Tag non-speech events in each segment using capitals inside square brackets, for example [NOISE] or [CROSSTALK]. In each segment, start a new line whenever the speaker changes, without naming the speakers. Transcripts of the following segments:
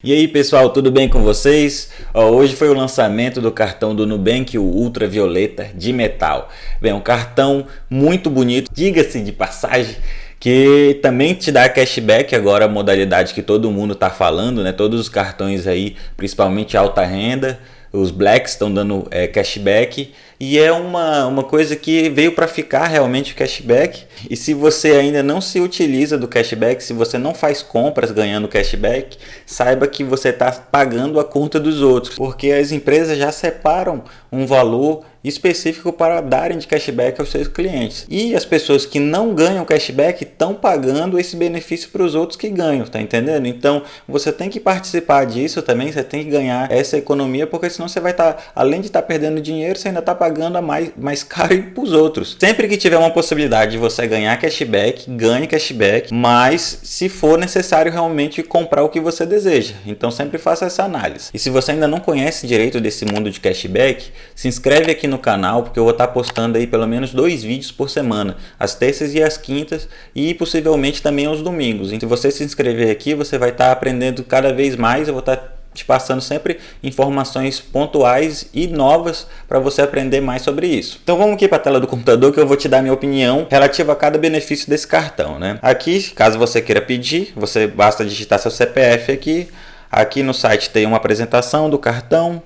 E aí pessoal, tudo bem com vocês? Hoje foi o lançamento do cartão do Nubank, o Ultravioleta de metal. Bem, um cartão muito bonito, diga-se de passagem, que também te dá cashback, agora a modalidade que todo mundo está falando, né? Todos os cartões aí, principalmente alta renda, os blacks estão dando é, cashback. E é uma, uma coisa que veio para ficar realmente o cashback. E se você ainda não se utiliza do cashback, se você não faz compras ganhando cashback, saiba que você está pagando a conta dos outros, porque as empresas já separam um valor específico para darem de cashback aos seus clientes. E as pessoas que não ganham cashback estão pagando esse benefício para os outros que ganham, tá entendendo? Então você tem que participar disso também, você tem que ganhar essa economia, porque senão você vai estar, tá, além de estar tá perdendo dinheiro, você ainda está pagando a mais, mais caro [LAUGHS] para os outros. Sempre que tiver uma possibilidade de você ganhar cashback, ganhe cashback, mas se for necessário realmente comprar o que você deseja. Então sempre faça essa análise. E se você ainda não conhece direito desse mundo de cashback, se inscreve aqui no canal, porque eu vou estar postando aí pelo menos dois vídeos por semana, às terças e às quintas e possivelmente também aos domingos. Então, se você se inscrever aqui, você vai estar aprendendo cada vez mais, eu vou estar te passando sempre informações pontuais e novas para você aprender mais sobre isso. Então vamos aqui para a tela do computador que eu vou te dar minha opinião relativa a cada benefício desse cartão. Né? Aqui, caso você queira pedir, você basta digitar seu CPF aqui. Aqui no site tem uma apresentação do cartão,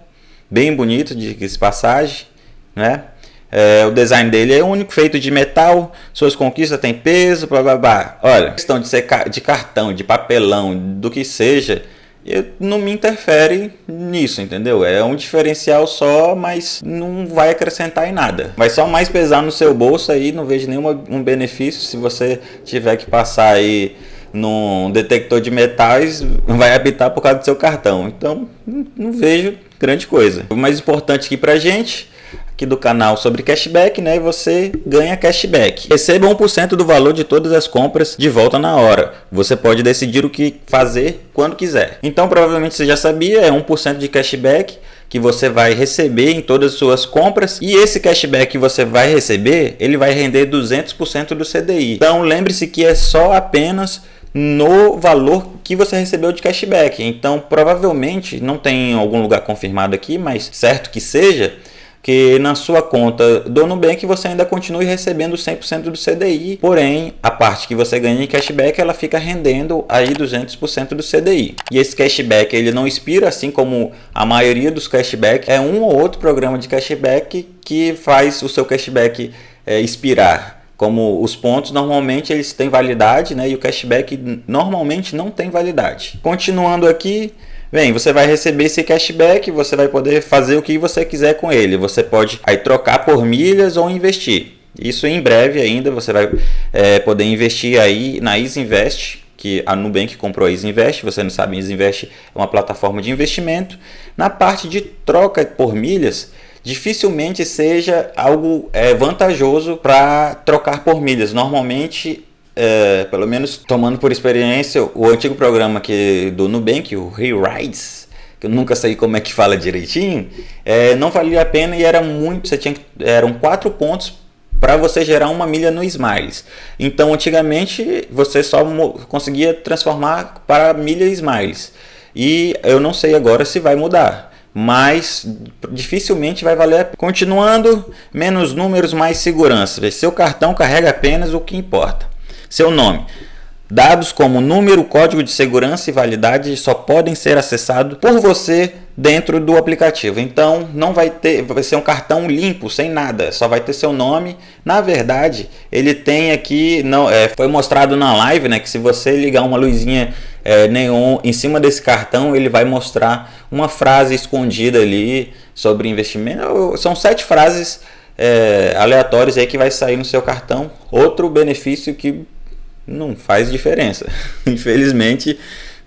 bem bonito, de passagem, né? É, o design dele é único, feito de metal, suas conquistas têm peso, blá blá blá. Olha, questão de ser de cartão, de papelão, do que seja, eu, não me interfere nisso, entendeu? É um diferencial só, mas não vai acrescentar em nada. Vai só mais pesar no seu bolso aí, não vejo nenhum um benefício se você tiver que passar aí num detector de metais, vai habitar por causa do seu cartão. Então, não vejo grande coisa. O mais importante aqui pra gente aqui do canal sobre cashback, né? Você ganha cashback. Receba 1% do valor de todas as compras de volta na hora. Você pode decidir o que fazer quando quiser. Então, provavelmente você já sabia, é 1% de cashback que você vai receber em todas as suas compras e esse cashback que você vai receber, ele vai render 200% do CDI. Então, lembre-se que é só apenas no valor que você recebeu de cashback. Então, provavelmente, não tem algum lugar confirmado aqui, mas certo que seja, que na sua conta do Nubank você ainda continue recebendo 100% do CDI, porém a parte que você ganha em cashback ela fica rendendo aí 200% do CDI. E esse cashback ele não expira, assim como a maioria dos cashback, é um ou outro programa de cashback que faz o seu cashback é, expirar como os pontos normalmente eles têm validade né, e o cashback normalmente não tem validade. Continuando aqui, Bem, você vai receber esse cashback, você vai poder fazer o que você quiser com ele. Você pode aí trocar por milhas ou investir. Isso em breve ainda você vai é, poder investir aí na Isinvest, que a Nubank comprou a Isinvest. Você não sabe, a Isinvest é uma plataforma de investimento. Na parte de troca por milhas, dificilmente seja algo é, vantajoso para trocar por milhas. Normalmente é, pelo menos tomando por experiência, o antigo programa que, do Nubank, o Rides, que eu nunca sei como é que fala direitinho, é, não valia a pena e era muito, você tinha, eram quatro pontos para você gerar uma milha no Smiles. Então, antigamente, você só conseguia transformar para milha Smiles. E eu não sei agora se vai mudar mas dificilmente vai valer. Continuando, menos números, mais segurança. Seu cartão carrega apenas o que importa seu nome. Dados como número, código de segurança e validade só podem ser acessados por você dentro do aplicativo. Então não vai ter, vai ser um cartão limpo, sem nada, só vai ter seu nome. Na verdade, ele tem aqui, não, é, foi mostrado na live, né, que se você ligar uma luzinha é, neon em cima desse cartão, ele vai mostrar uma frase escondida ali sobre investimento. São sete frases é, aleatórias aí que vai sair no seu cartão. Outro benefício que não faz diferença. [LAUGHS] Infelizmente,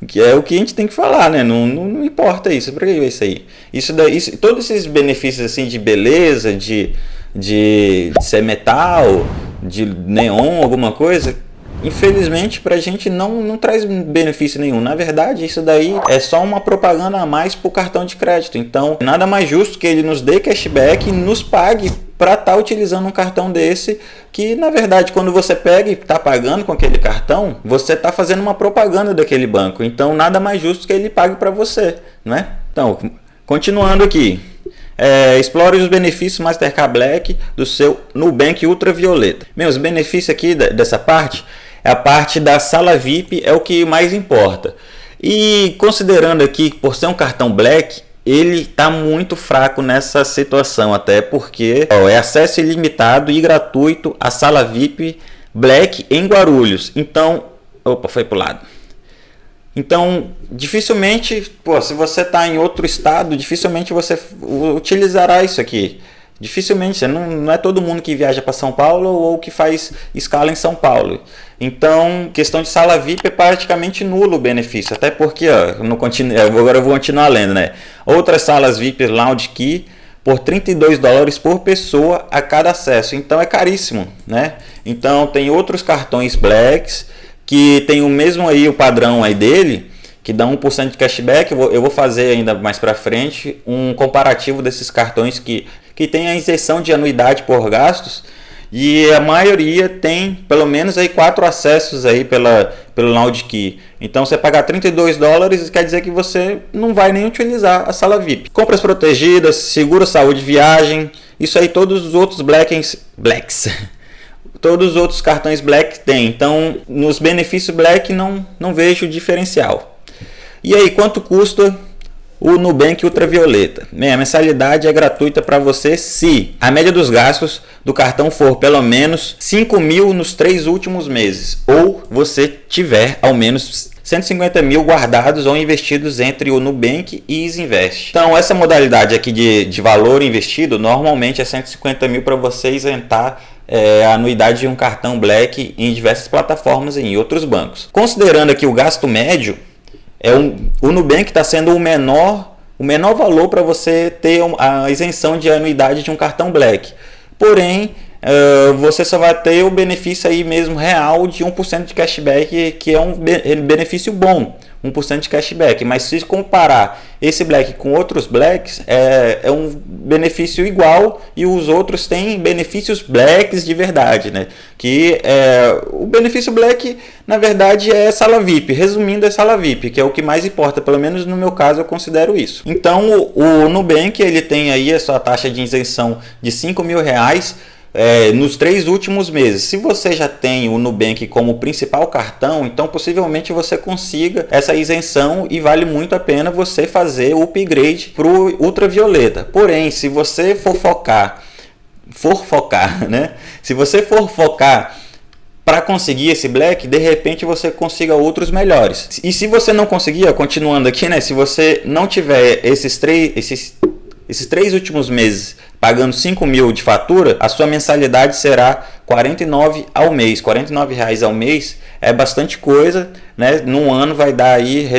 que é o que a gente tem que falar, né? Não, não, não importa isso, para que isso aí? Isso daí, isso, todos esses benefícios assim de beleza, de, de, ser metal, de neon, alguma coisa, infelizmente para a gente não, não traz benefício nenhum. Na verdade, isso daí é só uma propaganda a mais para o cartão de crédito. Então, nada mais justo que ele nos dê cashback e nos pague para estar tá utilizando um cartão desse que na verdade quando você pega e está pagando com aquele cartão você está fazendo uma propaganda daquele banco então nada mais justo que ele pague para você né então continuando aqui é, explore os benefícios Mastercard Black do seu Nubank Ultravioleta. Os benefícios aqui dessa parte, é a parte da sala VIP é o que mais importa. E considerando aqui, por ser um cartão Black, ele está muito fraco nessa situação, até porque ó, é acesso ilimitado e gratuito à sala VIP Black em Guarulhos. Então, opa, foi para o lado. Então, dificilmente, pô, se você está em outro estado, dificilmente você utilizará isso aqui. Dificilmente, não, não é todo mundo que viaja para São Paulo ou que faz escala em São Paulo. Então, questão de sala VIP é praticamente nulo o benefício, até porque, ó, no continu... agora eu vou continuar lendo, né? Outras salas VIP Lounge Key por 32 dólares por pessoa a cada acesso, então é caríssimo, né? Então tem outros cartões Blacks que tem o mesmo aí o padrão aí dele, que dá 1% de cashback. Eu vou fazer ainda mais para frente um comparativo desses cartões que, que tem a isenção de anuidade por gastos e a maioria tem pelo menos aí quatro acessos aí pela, pelo Key. Então você pagar 32 dólares quer dizer que você não vai nem utilizar a sala VIP. Compras protegidas, seguro saúde viagem, isso aí todos os outros Blacks, Blacks [LAUGHS] todos os outros cartões Black têm. Então, nos benefícios Black não, não vejo diferencial. E aí, quanto custa o Nubank Ultravioleta? Bem, a mensalidade é gratuita para você se a média dos gastos do cartão for pelo menos 5 mil nos três últimos meses ou você tiver ao menos 150 mil guardados ou investidos entre o Nubank e Isinvest. Então essa modalidade aqui de, de valor investido normalmente é 150 mil para você isentar é, a anuidade de um cartão Black em diversas plataformas e em outros bancos. Considerando aqui o gasto médio, é um, o Nubank está sendo o menor, o menor valor para você ter a isenção de anuidade de um cartão Black. Porém, uh, você só vai ter o benefício aí mesmo real de 1% de cashback, que é um benefício bom. 1% de cashback. Mas se comparar esse Black com outros Blacks, é, é um benefício igual e os outros têm benefícios Blacks de verdade, né? Que é, o benefício Black, na verdade, é sala VIP. Resumindo, é sala VIP, que é o que mais importa. Pelo menos no meu caso, eu considero isso. Então, o, o Nubank, ele tem aí a sua taxa de isenção de 5 mil reais é, nos três últimos meses. Se você já tem o Nubank como principal cartão, então possivelmente você consiga essa isenção e vale muito a pena você fazer o upgrade para o ultravioleta. Porém, se você for focar, for focar, [LAUGHS] né? Se você for focar para conseguir esse black, de repente você consiga outros melhores. E se você não conseguir, continuando aqui, né? Se você não tiver esses três, esses, esses três últimos meses pagando 5 mil de fatura, a sua mensalidade será 49 ao mês. 49 reais ao mês é bastante coisa, né? Num ano vai dar aí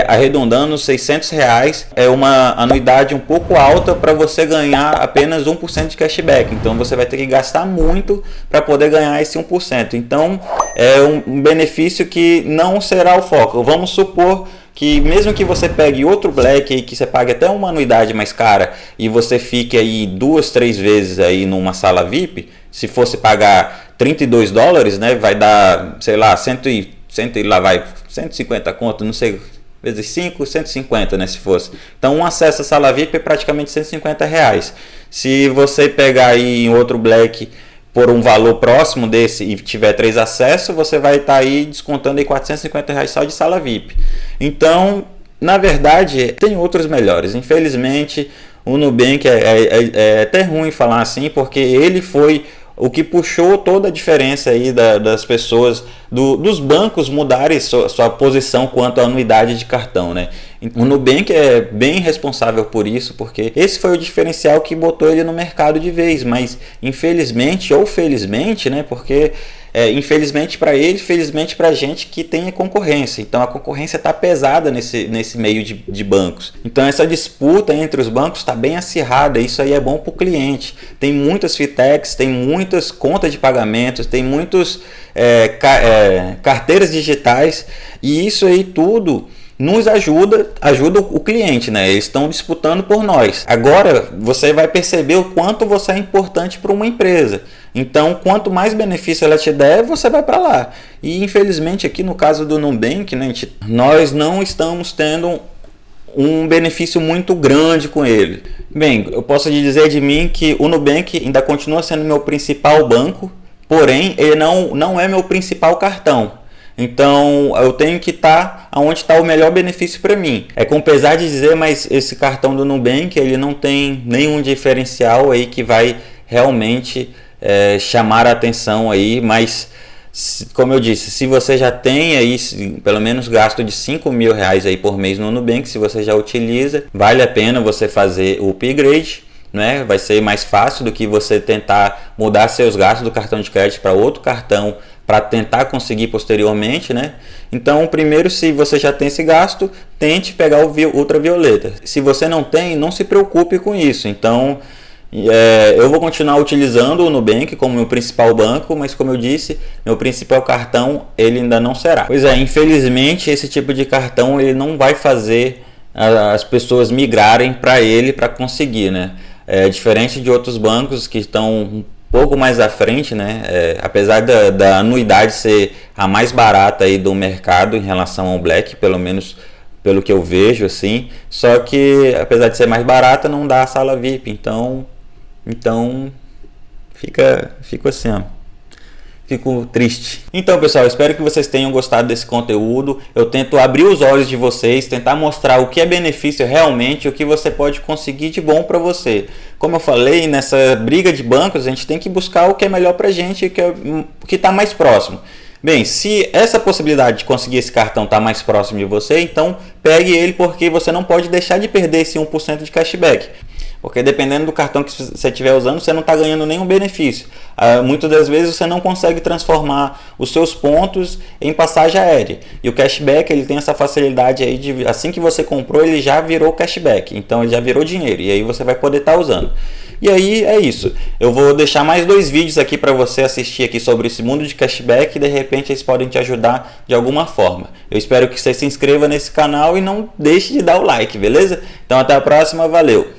arredondando 600 reais é uma anuidade um pouco alta para você ganhar apenas 1% de cashback. Então você vai ter que gastar muito para poder ganhar esse 1% então é um benefício que não será o foco. Vamos supor que mesmo que você pegue outro black e que você pague até uma anuidade mais cara e você fique aí duas, três vezes aí numa sala VIP, se fosse pagar 32 dólares, né, vai dar, sei lá, 100 e, 100 e lá vai 150 conto, não sei, vezes 5, 150, né, se fosse. Então um acesso à sala VIP é praticamente 150 reais. Se você pegar aí em outro black por um valor próximo desse e tiver três acessos, você vai estar tá aí descontando aí 450 reais só de sala VIP. Então, na verdade, tem outros melhores. Infelizmente, o Nubank é, é, é, é até ruim falar assim, porque ele foi o que puxou toda a diferença aí da, das pessoas, do, dos bancos mudarem sua, sua, posição quanto à anuidade de cartão, né? O Nubank é bem responsável por isso, porque esse foi o diferencial que botou ele no mercado de vez, mas infelizmente ou felizmente, né? Porque é, infelizmente para ele, felizmente para a gente que tem a concorrência. Então a concorrência está pesada nesse, nesse meio de, de bancos. Então essa disputa entre os bancos está bem acirrada. Isso aí é bom para o cliente. Tem muitas fintechs, tem muitas contas de pagamentos, tem muitos é, ca, é, carteiras digitais e isso aí tudo nos ajuda, ajuda o cliente, né? Eles estão disputando por nós. Agora você vai perceber o quanto você é importante para uma empresa. Então, quanto mais benefício ela te der, você vai para lá. E infelizmente aqui no caso do Nubank, né, nós não estamos tendo um benefício muito grande com ele. Bem, eu posso dizer de mim que o Nubank ainda continua sendo meu principal banco, porém ele não, não é meu principal cartão. Então eu tenho que estar tá onde está o melhor benefício para mim. É com pesar de dizer, mas esse cartão do Nubank ele não tem nenhum diferencial aí que vai realmente é, chamar a atenção aí, mas como eu disse, se você já tem aí pelo menos gasto de 5 mil reais aí por mês no Nubank, se você já utiliza, vale a pena você fazer o upgrade, né? Vai ser mais fácil do que você tentar mudar seus gastos do cartão de crédito para outro cartão para tentar conseguir posteriormente, né? Então, primeiro, se você já tem esse gasto, tente pegar o ultravioleta. Se você não tem, não se preocupe com isso. Então, é, eu vou continuar utilizando o Nubank como meu principal banco, mas como eu disse, meu principal cartão ele ainda não será. Pois é, infelizmente esse tipo de cartão ele não vai fazer as pessoas migrarem para ele para conseguir, né? É diferente de outros bancos que estão um pouco mais à frente, né? É, apesar da, da anuidade ser a mais barata aí do mercado em relação ao Black, pelo menos pelo que eu vejo assim. Só que apesar de ser mais barata, não dá a sala VIP. Então então, fica, fico assim, ó. Fico triste. Então, pessoal, espero que vocês tenham gostado desse conteúdo. Eu tento abrir os olhos de vocês, tentar mostrar o que é benefício realmente, o que você pode conseguir de bom para você. Como eu falei, nessa briga de bancos, a gente tem que buscar o que é melhor para a gente, o que é, está mais próximo. Bem, se essa possibilidade de conseguir esse cartão está mais próximo de você, então pegue ele porque você não pode deixar de perder esse 1% de cashback. Porque dependendo do cartão que você estiver usando, você não está ganhando nenhum benefício. Ah, muitas das vezes você não consegue transformar os seus pontos em passagem aérea. E o cashback ele tem essa facilidade aí de assim que você comprou, ele já virou cashback. Então ele já virou dinheiro. E aí você vai poder estar tá usando. E aí é isso. Eu vou deixar mais dois vídeos aqui para você assistir aqui sobre esse mundo de cashback e de repente eles podem te ajudar de alguma forma. Eu espero que você se inscreva nesse canal e não deixe de dar o like, beleza? Então até a próxima, valeu!